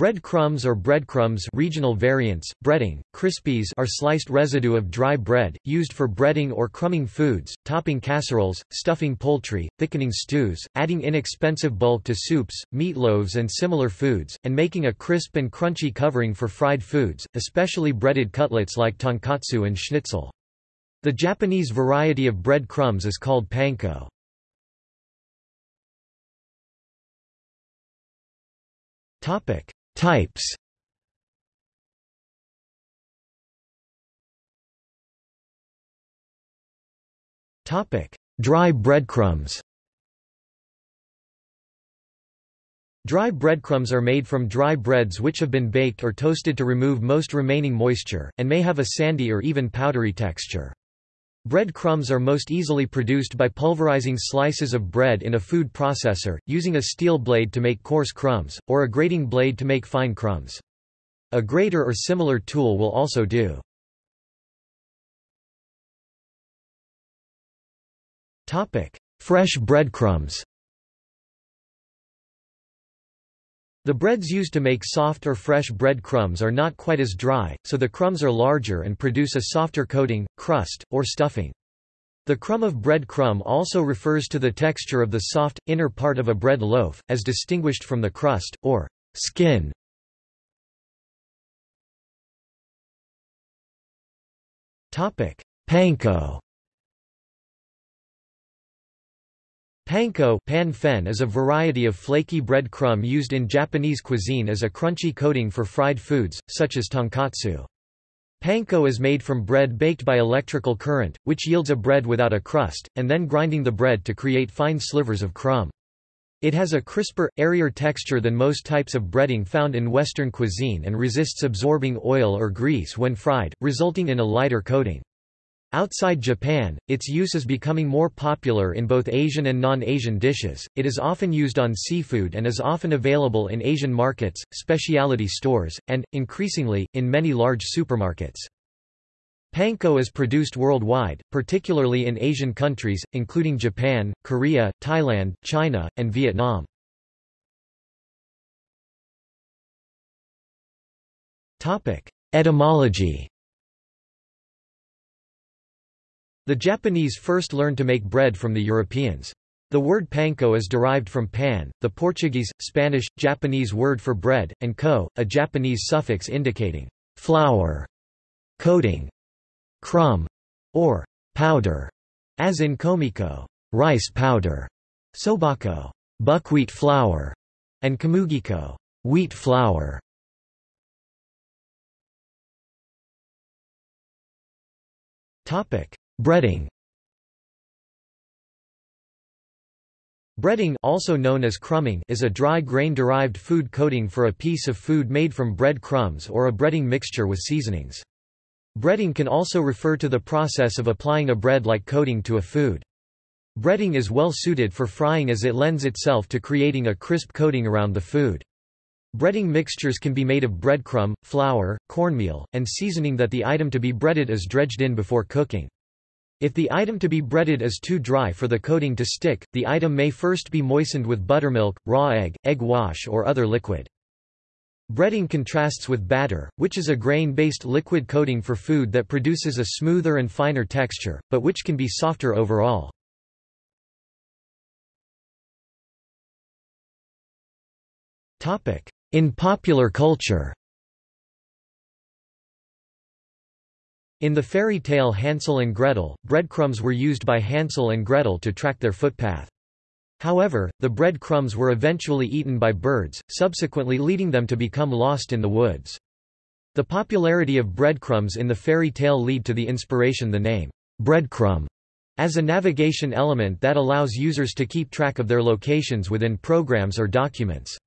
Bread crumbs or breadcrumbs regional variants, breading, crispies are sliced residue of dry bread, used for breading or crumbing foods, topping casseroles, stuffing poultry, thickening stews, adding inexpensive bulk to soups, meatloaves and similar foods, and making a crisp and crunchy covering for fried foods, especially breaded cutlets like tonkatsu and schnitzel. The Japanese variety of bread crumbs is called panko. Topic Types. Topic: Dry breadcrumbs. Dry breadcrumbs are made from dry breads which have been baked or toasted to remove most remaining moisture, and may have a sandy or even powdery texture. Bread crumbs are most easily produced by pulverizing slices of bread in a food processor, using a steel blade to make coarse crumbs, or a grating blade to make fine crumbs. A grater or similar tool will also do. Fresh breadcrumbs The breads used to make soft or fresh bread crumbs are not quite as dry, so the crumbs are larger and produce a softer coating, crust, or stuffing. The crumb of bread crumb also refers to the texture of the soft, inner part of a bread loaf, as distinguished from the crust, or skin. Panko Panko pan fen is a variety of flaky bread crumb used in Japanese cuisine as a crunchy coating for fried foods, such as tonkatsu. Panko is made from bread baked by electrical current, which yields a bread without a crust, and then grinding the bread to create fine slivers of crumb. It has a crisper, airier texture than most types of breading found in Western cuisine and resists absorbing oil or grease when fried, resulting in a lighter coating. Outside Japan, its use is becoming more popular in both Asian and non-Asian dishes. It is often used on seafood and is often available in Asian markets, specialty stores, and, increasingly, in many large supermarkets. Panko is produced worldwide, particularly in Asian countries, including Japan, Korea, Thailand, China, and Vietnam. Etymology The Japanese first learned to make bread from the Europeans. The word panko is derived from pan, the Portuguese, Spanish, Japanese word for bread, and ko, a Japanese suffix indicating flour, coating, crumb, or powder, as in komeko, rice powder, sobako, buckwheat flour, and komugiko, wheat flour. Topic: Breading Breading also known as crumbing is a dry grain-derived food coating for a piece of food made from bread crumbs or a breading mixture with seasonings. Breading can also refer to the process of applying a bread-like coating to a food. Breading is well suited for frying as it lends itself to creating a crisp coating around the food. Breading mixtures can be made of breadcrumb, flour, cornmeal, and seasoning that the item to be breaded is dredged in before cooking. If the item to be breaded is too dry for the coating to stick, the item may first be moistened with buttermilk, raw egg, egg wash or other liquid. Breading contrasts with batter, which is a grain-based liquid coating for food that produces a smoother and finer texture, but which can be softer overall. In popular culture In the fairy tale Hansel and Gretel, breadcrumbs were used by Hansel and Gretel to track their footpath. However, the breadcrumbs were eventually eaten by birds, subsequently leading them to become lost in the woods. The popularity of breadcrumbs in the fairy tale lead to the inspiration the name, breadcrumb, as a navigation element that allows users to keep track of their locations within programs or documents.